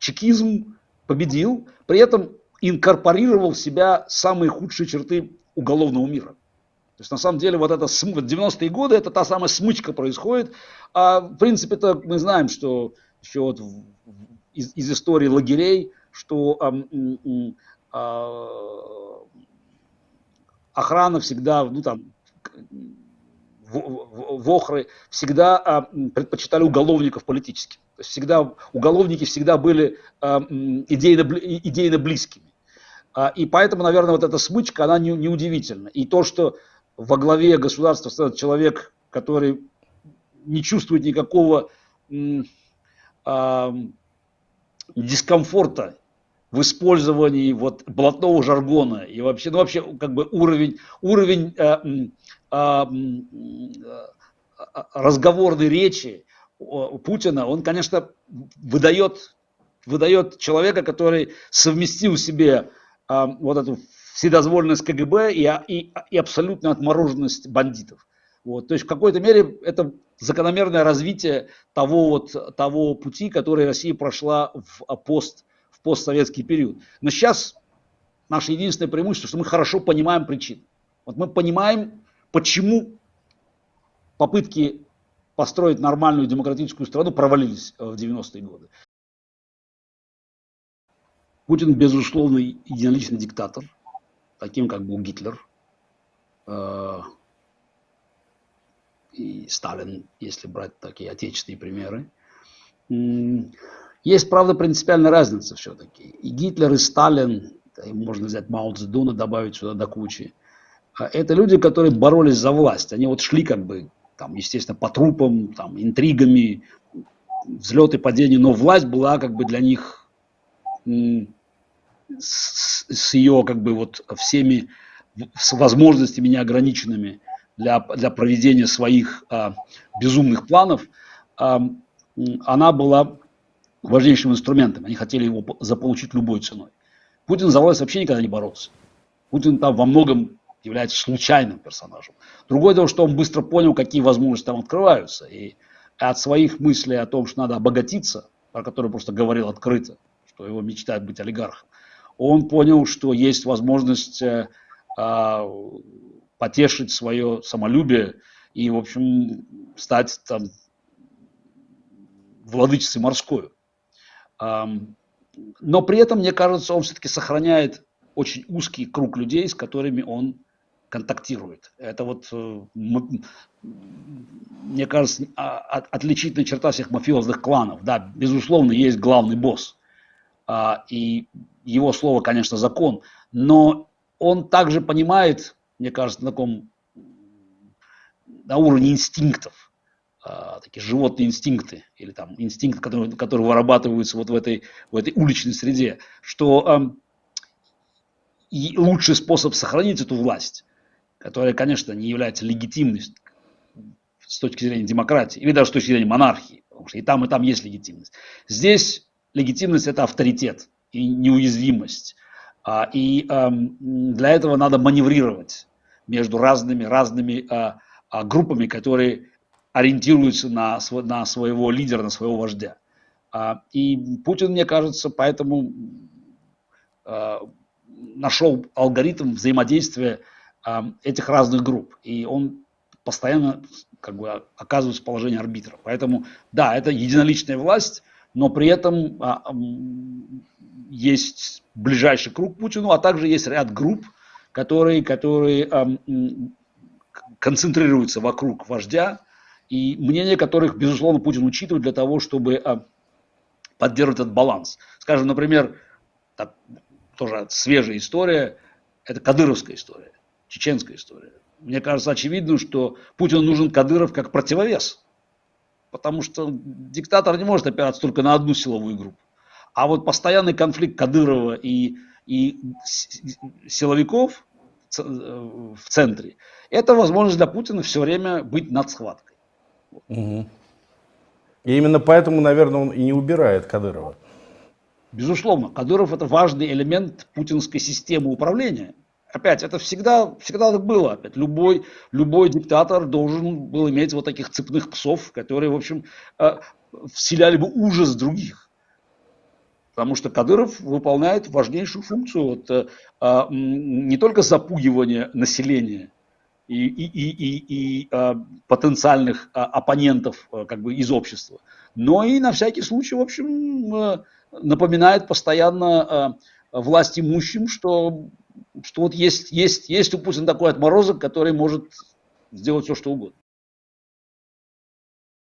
чекизм победил, при этом инкорпорировал в себя самые худшие черты уголовного мира. То есть на самом деле вот это 90-е годы, это та самая смычка происходит. А в принципе то мы знаем, что еще вот из, из истории лагерей, что а, а, охрана всегда, ну там, вохры всегда а, предпочитали уголовников политически. Всегда уголовники всегда были а, идейно, идейно близкими. А, и поэтому, наверное, вот эта смычка, она не, не удивительна. И то, что во главе государства стоит человек, который не чувствует никакого а, дискомфорта в использовании вот блатного жаргона и вообще, ну вообще как бы уровень, уровень а, а, разговорной речи Путина, он, конечно, выдает, выдает человека, который совместил себе а, вот эту вседозволенность КГБ и, и, и абсолютную отмороженность бандитов. Вот. То есть в какой-то мере это закономерное развитие того, вот, того пути, который Россия прошла в, а, пост, в постсоветский период. Но сейчас наше единственное преимущество, что мы хорошо понимаем причины. Вот мы понимаем, почему попытки построить нормальную демократическую страну провалились э, в 90-е годы. Путин, безусловно, единоличный диктатор, таким как был Гитлер э, и Сталин, если брать такие отечественные примеры. Есть, правда, принципиальная разница все-таки. И Гитлер, и Сталин, и можно взять Мао Цзэдуна, добавить сюда до кучи. А это люди, которые боролись за власть. Они вот шли как бы, там, естественно, по трупам, там, интригами, взлеты, падения, но власть была как бы для них с, с ее как бы вот всеми с возможностями неограниченными для, для проведения своих а, безумных планов, а, она была важнейшим инструментом. Они хотели его заполучить любой ценой. Путин за власть вообще никогда не боролся. Путин там во многом является случайным персонажем. Другое дело, что он быстро понял, какие возможности там открываются. И от своих мыслей о том, что надо обогатиться, про которые просто говорил открыто, что его мечтает быть олигархом, он понял, что есть возможность э, а, потешить свое самолюбие и, в общем, стать там владычицей морской. Но при этом, мне кажется, он все-таки сохраняет очень узкий круг людей, с которыми он контактирует. Это вот, э, мне кажется, а, отличительная черта всех мафиозных кланов. Да, безусловно, есть главный босс. А, и его слово, конечно, закон. Но он также понимает, мне кажется, на таком на уровне инстинктов, а, такие животные инстинкты, или там инстинкты, которые, которые вырабатываются вот в этой, в этой уличной среде, что а, и лучший способ сохранить эту власть, которая, конечно, не является легитимной с точки зрения демократии, или даже с точки зрения монархии, потому что и там, и там есть легитимность. Здесь легитимность – это авторитет и неуязвимость. А, и для этого надо маневрировать между разными, разными а, а, группами, которые ориентируются на, на своего лидера, на своего вождя. И Путин, мне кажется, поэтому нашел алгоритм взаимодействия этих разных групп. И он постоянно как бы, оказывается в положении арбитра. Поэтому, да, это единоличная власть, но при этом а, есть ближайший круг Путину, а также есть ряд групп, которые, которые концентрируются вокруг вождя, и мнение которых, безусловно, Путин учитывает для того, чтобы а, поддерживать этот баланс. Скажем, например, тоже свежая история, это кадыровская история, чеченская история. Мне кажется очевидным, что Путину нужен Кадыров как противовес потому что диктатор не может опираться только на одну силовую группу. А вот постоянный конфликт Кадырова и, и силовиков э, в центре, это возможность для Путина все время быть над схваткой. Угу. И именно поэтому, наверное, он и не убирает Кадырова. Безусловно, Кадыров это важный элемент путинской системы управления опять, это всегда, всегда так было. Опять, любой, любой диктатор должен был иметь вот таких цепных псов, которые, в общем, э, вселяли бы ужас других. Потому что Кадыров выполняет важнейшую функцию вот, э, а, не только запугивания населения и, и, и, и, и а, потенциальных а, оппонентов а, как бы из общества, но и на всякий случай, в общем, а, напоминает постоянно а, власть имущим, что, что вот есть, есть, есть у Путина такой отморозок, который может сделать все, что угодно.